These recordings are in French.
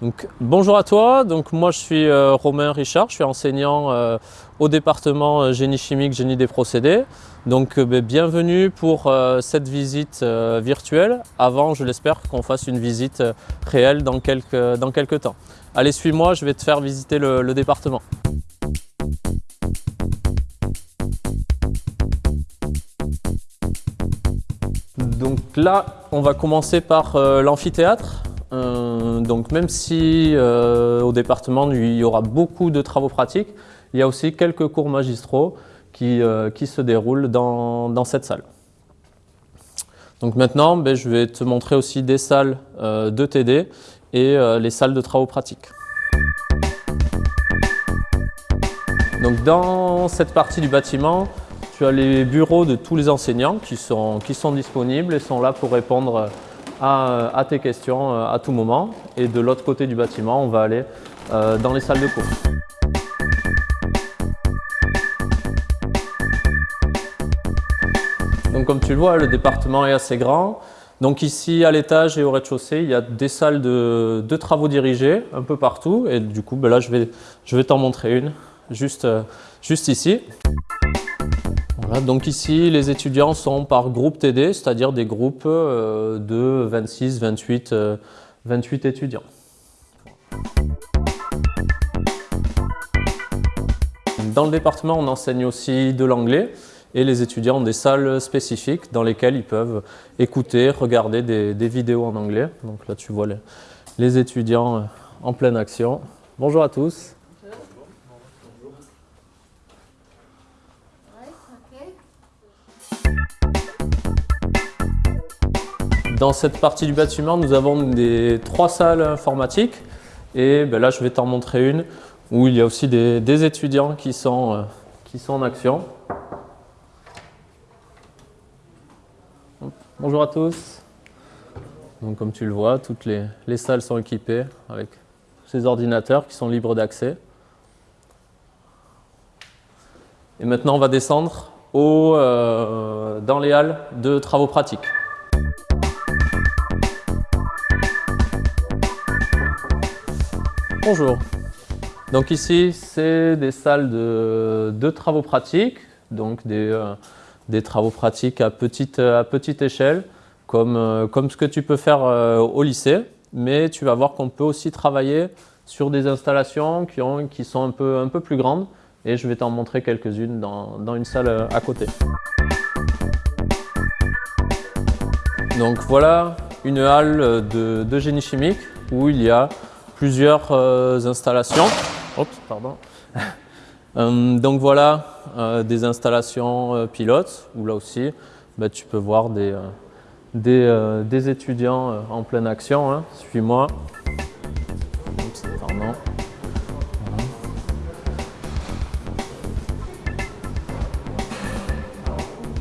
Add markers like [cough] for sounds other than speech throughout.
Donc, bonjour à toi, donc, moi je suis euh, Romain Richard, je suis enseignant euh, au département euh, génie chimique, génie des procédés. Donc ben, bienvenue pour cette visite virtuelle, avant je l'espère qu'on fasse une visite réelle dans quelques, temps. Allez suis-moi, je vais te faire visiter le, le département. Donc là, on va commencer par l'amphithéâtre. Euh, donc même si euh, au département il y aura beaucoup de travaux pratiques, il y a aussi quelques cours magistraux qui, euh, qui se déroulent dans, dans, cette salle. Donc maintenant, ben, je vais te montrer aussi des salles de TD et les salles de travaux pratiques. Donc dans cette partie du bâtiment, tu as les bureaux de tous les enseignants qui sont, qui sont disponibles et sont là pour répondre à, tes questions euh, à tout moment. Et de l'autre côté du bâtiment, on va aller euh, dans les salles de cours. Donc comme tu le vois, le département est assez grand. Donc ici, à l'étage et au rez-de-chaussée, il y a des salles de, travaux dirigés un peu partout. Et du coup, ben là, je vais, je vais t'en montrer une juste, euh, juste ici donc ici, les étudiants sont par groupe TD, c'est-à-dire des groupes euh, de 26, 28, 28 étudiants. Dans le département, on enseigne aussi de l'anglais et les étudiants ont des salles spécifiques dans lesquelles ils peuvent écouter, regarder des, vidéos en anglais. Donc là, tu vois les, étudiants en pleine action. Bonjour à tous. Dans cette partie du bâtiment, nous avons des trois salles informatiques et ben là, je vais t'en montrer une où il y a aussi des, étudiants qui sont, euh, qui sont en action. Bonjour à tous. Donc, comme tu le vois, toutes les, les salles sont équipées avec ces ordinateurs qui sont libres d'accès. Et maintenant, on va descendre au, euh, dans les halles de travaux pratiques. Bonjour. Donc ici, c'est des salles de, travaux pratiques, donc des, euh, des, travaux pratiques à petite, à petite échelle, comme, euh, comme ce que tu peux faire euh, au lycée, mais tu vas voir qu'on peut aussi travailler sur des installations qui, qui sont un peu, un peu plus grandes, et je vais t'en montrer quelques-unes dans, dans une salle à côté. Donc voilà une halle de, de génie chimique où il y a plusieurs euh, installations. pardon. [laughs] Euh, donc voilà euh, des installations pilotes où là aussi bah, tu peux voir des, des, étudiants en pleine action. Hein. Suis-moi.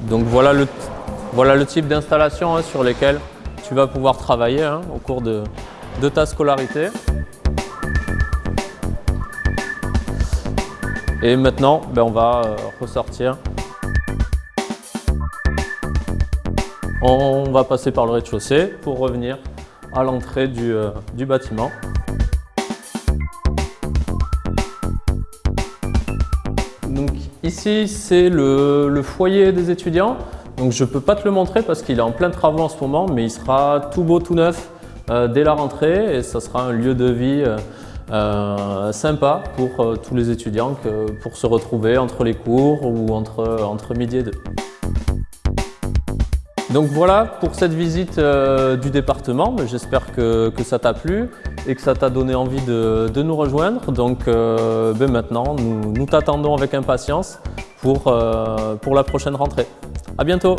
Donc voilà le, voilà le type d'installation hein, sur lesquelles tu vas pouvoir travailler hein, au cours de, de ta scolarité. Et maintenant, ben, on va euh, ressortir. On va passer par le rez-de-chaussée pour revenir à l'entrée du, euh, bâtiment. Donc ici, c'est le, foyer des étudiants. Donc je ne peux pas te le montrer parce qu'il est en plein travaux en ce moment, mais il sera tout beau, tout neuf euh, dès la rentrée et ça sera un lieu de vie euh, sympa pour euh, tous les étudiants pour se retrouver entre les cours ou entre, entre midi et deux. Donc voilà pour cette visite euh, du département, j'espère que, que, ça t'a plu et que ça t'a donné envie de, de, nous rejoindre. Donc ben maintenant, nous, nous t'attendons avec impatience pour, pour la prochaine rentrée. À bientôt